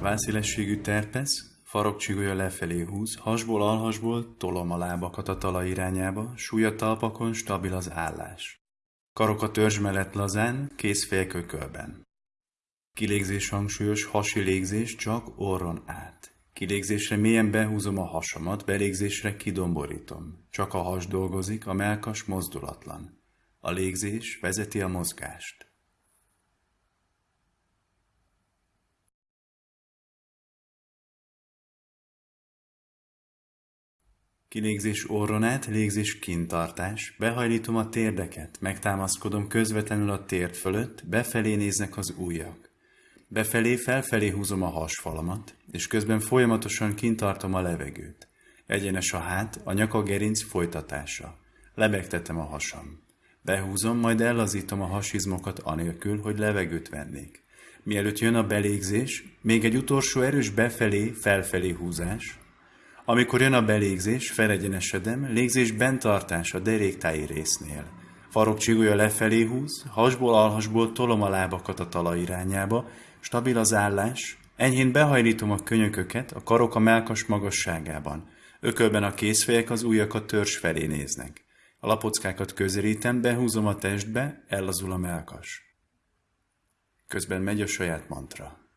Válszélességű terpesz, farokcsigolya lefelé húz, hasból alhasból tolom a lábakat a talaj irányába, súlya talpakon stabil az állás. Karok a törzs mellett lazán, kéz félkökölben. Kilégzés hangsúlyos, hasi légzés csak orron át. Kilégzésre mélyen behúzom a hasamat, belégzésre kidomborítom. Csak a has dolgozik, a melkas mozdulatlan. A légzés vezeti a mozgást. Kilégzés orron át, légzés kintartás, behajlítom a térdeket, megtámaszkodom közvetlenül a térd fölött, befelé néznek az ujjak. Befelé, felfelé húzom a hasfalamat, és közben folyamatosan kintartom a levegőt. Egyenes a hát, a nyaka gerinc folytatása. Lebegtetem a hasam. Behúzom, majd ellazítom a hasizmokat anélkül, hogy levegőt vennék. Mielőtt jön a belégzés, még egy utolsó erős befelé, felfelé húzás, amikor jön a belégzés, felegyenesedem, légzés bentartás a deréktáji résznél. Farok csigolya lefelé húz, hasból alhasból tolom a lábakat a talaj irányába, stabil az állás, enyhén behajlítom a könyököket, a karok a melkas magasságában. Ökölben a kézfejek az ujjakat törzs felé néznek. A lapockákat közelítem, behúzom a testbe, ellazul a melkas. Közben megy a saját mantra.